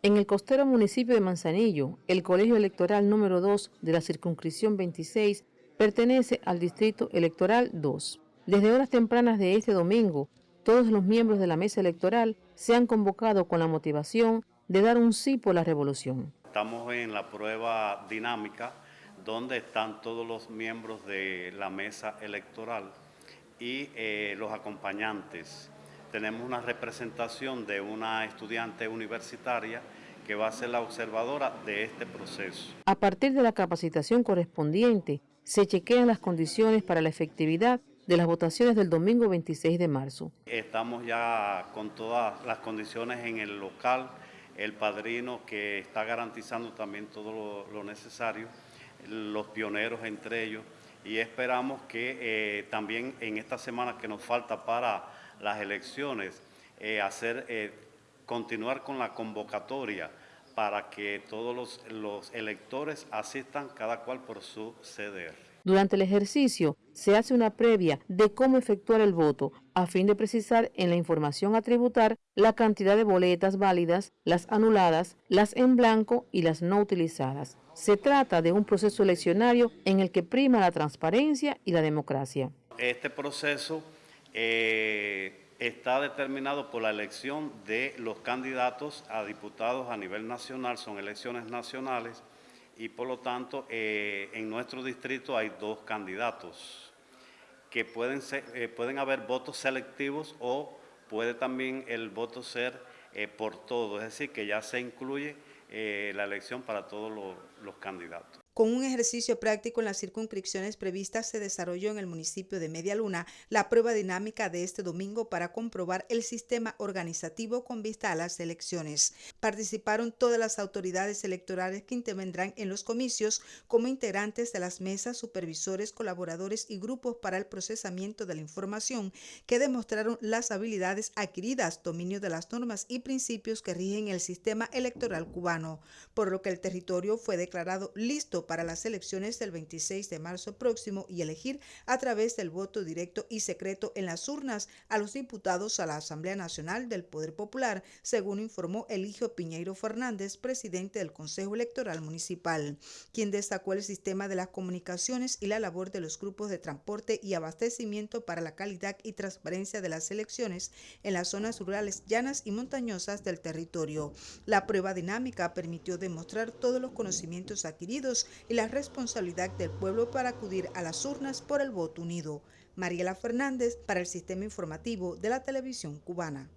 En el costero municipio de Manzanillo, el colegio electoral número 2 de la circunscripción 26 pertenece al distrito electoral 2. Desde horas tempranas de este domingo, todos los miembros de la mesa electoral se han convocado con la motivación de dar un sí por la revolución. Estamos en la prueba dinámica donde están todos los miembros de la mesa electoral y eh, los acompañantes tenemos una representación de una estudiante universitaria que va a ser la observadora de este proceso. A partir de la capacitación correspondiente, se chequean las condiciones para la efectividad de las votaciones del domingo 26 de marzo. Estamos ya con todas las condiciones en el local, el padrino que está garantizando también todo lo, necesario, los pioneros entre ellos, y esperamos que eh, también en esta semana que nos falta para las elecciones, eh, hacer, eh, continuar con la convocatoria para que todos los, los electores asistan cada cual por su CDR. Durante el ejercicio se hace una previa de cómo efectuar el voto a fin de precisar en la información a tributar la cantidad de boletas válidas, las anuladas, las en blanco y las no utilizadas. Se trata de un proceso eleccionario en el que prima la transparencia y la democracia. Este proceso eh, está determinado por la elección de los candidatos a diputados a nivel nacional, son elecciones nacionales y por lo tanto eh, en nuestro distrito hay dos candidatos que pueden, ser, eh, pueden haber votos selectivos o puede también el voto ser por todo, es decir, que ya se incluye la elección para todos los candidatos. Con un ejercicio práctico en las circunscripciones previstas se desarrolló en el municipio de Media Luna la prueba dinámica de este domingo para comprobar el sistema organizativo con vista a las elecciones. Participaron todas las autoridades electorales que intervendrán en los comicios como integrantes de las mesas, supervisores, colaboradores y grupos para el procesamiento de la información que demostraron las habilidades adquiridas, dominio de las normas y principios que rigen el sistema electoral cubano, por lo que el territorio fue declarado listo para las elecciones del 26 de marzo próximo y elegir a través del voto directo y secreto en las urnas a los diputados a la Asamblea Nacional del Poder Popular, según informó Eligio Piñeiro Fernández, presidente del Consejo Electoral Municipal, quien destacó el sistema de las comunicaciones y la labor de los grupos de transporte y abastecimiento para la calidad y transparencia de las elecciones en las zonas rurales llanas y montañosas del territorio. La prueba dinámica permitió demostrar todos los conocimientos adquiridos y la responsabilidad del pueblo para acudir a las urnas por el voto unido. Mariela Fernández para el Sistema Informativo de la Televisión Cubana.